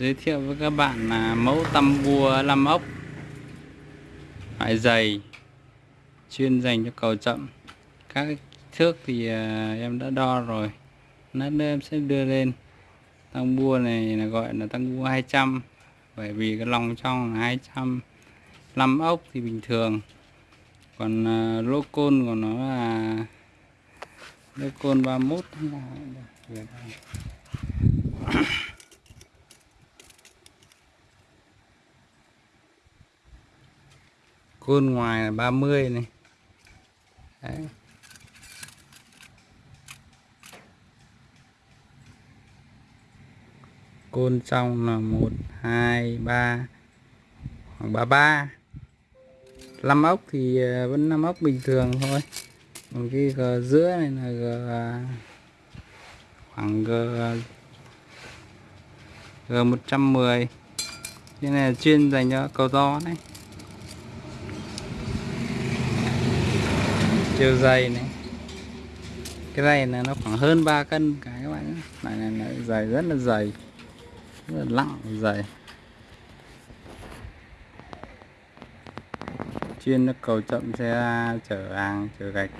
giới thiệu với các bạn là mẫu tăm bua 5 ốc. Loại dày chuyên dành cho cầu chậm. Các thước thì à, em đã đo rồi. Lát nữa em sẽ đưa lên. Tăng bua này là gọi là tăng bua 200 bởi vì cái lòng trong là 200 lăm ốc thì bình thường. Còn uh, lô côn của nó là lô côn 31 côn ngoài là 30 này. Đấy. côn trong là 1 2 3 khoảng 33 5 ốc thì ờ, vẫn 5 ốc bình thường thôi. Còn cái g giữa này là g ờ, khoảng g ờ, g 110 cái này là chuyên dành cho cầu to đấy. Chiều dày này. Cái này là nó khoảng hơn 3 cân cái các bạn này này, này dày rất là dày. Rất là nặng dày. Chuyên nó cầu chậm xe chở hàng chở gạch.